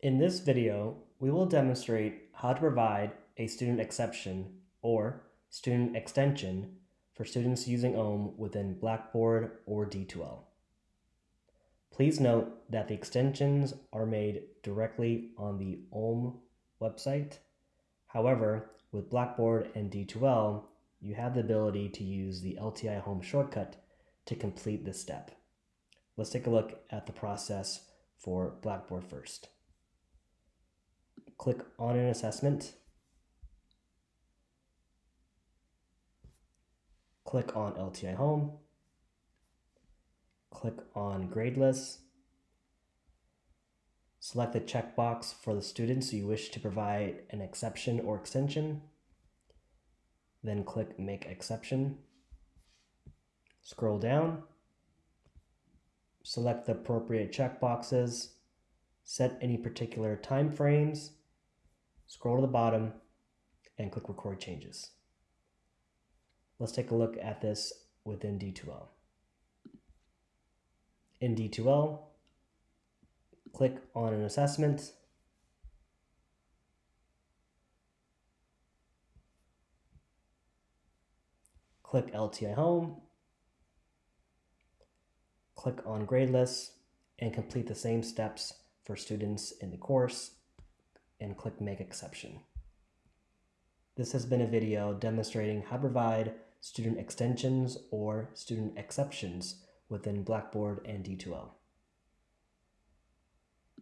In this video, we will demonstrate how to provide a student exception or student extension for students using OHM within Blackboard or D2L. Please note that the extensions are made directly on the OHM website. However, with Blackboard and D2L, you have the ability to use the LTI Home shortcut to complete this step. Let's take a look at the process for Blackboard first. Click on an assessment. Click on LTI Home. Click on Grade List. Select the checkbox for the students you wish to provide an exception or extension. Then click Make Exception. Scroll down. Select the appropriate checkboxes. Set any particular time frames scroll to the bottom, and click Record Changes. Let's take a look at this within D2L. In D2L, click on an assessment, click LTI Home, click on grade lists, and complete the same steps for students in the course and click Make Exception. This has been a video demonstrating how to provide student extensions or student exceptions within Blackboard and D2L.